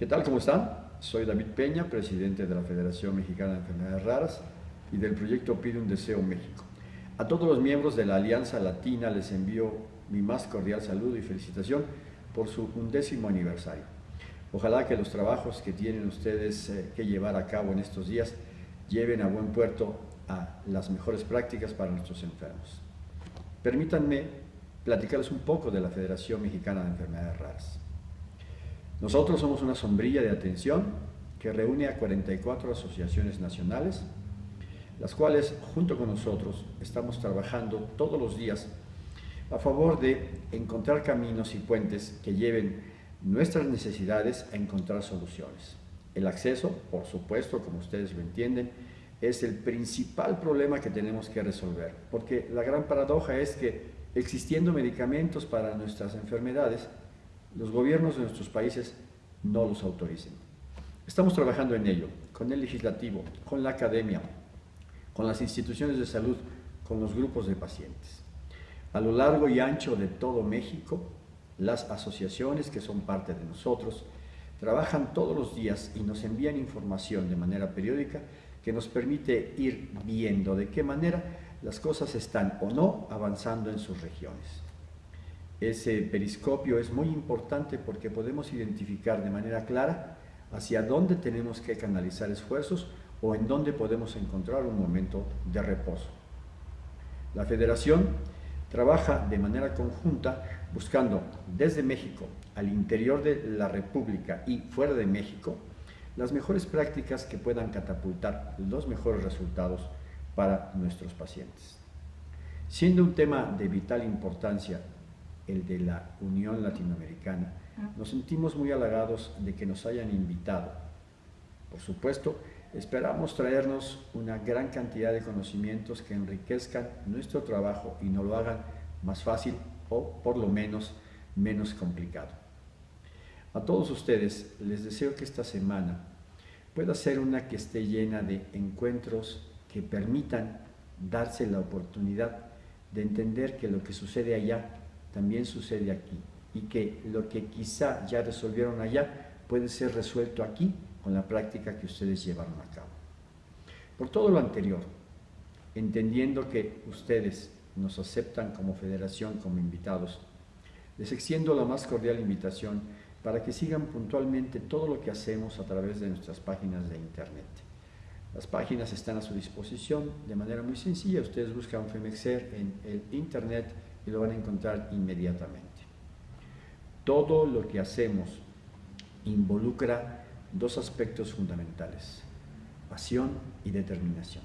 ¿Qué tal? ¿Cómo están? Soy David Peña, presidente de la Federación Mexicana de Enfermedades Raras y del proyecto Pide un Deseo México. A todos los miembros de la Alianza Latina les envío mi más cordial saludo y felicitación por su undécimo aniversario. Ojalá que los trabajos que tienen ustedes eh, que llevar a cabo en estos días lleven a buen puerto a las mejores prácticas para nuestros enfermos. Permítanme platicarles un poco de la Federación Mexicana de Enfermedades Raras. Nosotros somos una sombrilla de atención que reúne a 44 asociaciones nacionales, las cuales junto con nosotros estamos trabajando todos los días a favor de encontrar caminos y puentes que lleven nuestras necesidades a encontrar soluciones. El acceso, por supuesto, como ustedes lo entienden, es el principal problema que tenemos que resolver, porque la gran paradoja es que existiendo medicamentos para nuestras enfermedades, los gobiernos de nuestros países no los autoricen. Estamos trabajando en ello, con el legislativo, con la academia, con las instituciones de salud, con los grupos de pacientes. A lo largo y ancho de todo México, las asociaciones que son parte de nosotros trabajan todos los días y nos envían información de manera periódica que nos permite ir viendo de qué manera las cosas están o no avanzando en sus regiones. Ese periscopio es muy importante porque podemos identificar de manera clara hacia dónde tenemos que canalizar esfuerzos o en dónde podemos encontrar un momento de reposo. La Federación trabaja de manera conjunta buscando desde México al interior de la República y fuera de México las mejores prácticas que puedan catapultar los mejores resultados para nuestros pacientes. Siendo un tema de vital importancia el de la Unión Latinoamericana, nos sentimos muy halagados de que nos hayan invitado. Por supuesto, esperamos traernos una gran cantidad de conocimientos que enriquezcan nuestro trabajo y nos lo hagan más fácil o por lo menos menos complicado. A todos ustedes les deseo que esta semana pueda ser una que esté llena de encuentros que permitan darse la oportunidad de entender que lo que sucede allá también sucede aquí y que lo que quizá ya resolvieron allá puede ser resuelto aquí con la práctica que ustedes llevaron a cabo. Por todo lo anterior, entendiendo que ustedes nos aceptan como federación, como invitados, les extiendo la más cordial invitación para que sigan puntualmente todo lo que hacemos a través de nuestras páginas de internet. Las páginas están a su disposición de manera muy sencilla. Ustedes buscan Femexer en el internet y lo van a encontrar inmediatamente. Todo lo que hacemos involucra dos aspectos fundamentales, pasión y determinación.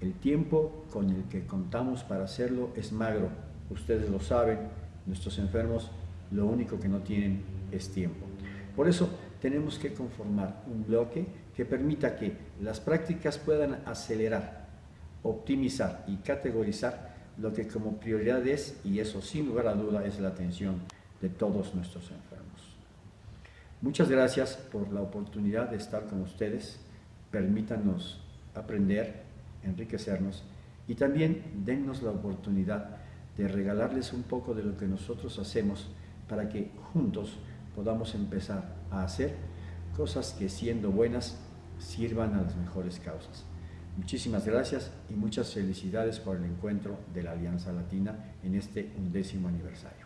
El tiempo con el que contamos para hacerlo es magro, ustedes lo saben, nuestros enfermos lo único que no tienen es tiempo. Por eso tenemos que conformar un bloque que permita que las prácticas puedan acelerar, optimizar y categorizar lo que como prioridad es, y eso sin lugar a duda, es la atención de todos nuestros enfermos. Muchas gracias por la oportunidad de estar con ustedes. Permítanos aprender, enriquecernos y también dennos la oportunidad de regalarles un poco de lo que nosotros hacemos para que juntos podamos empezar a hacer cosas que siendo buenas sirvan a las mejores causas. Muchísimas gracias y muchas felicidades por el encuentro de la Alianza Latina en este undécimo aniversario.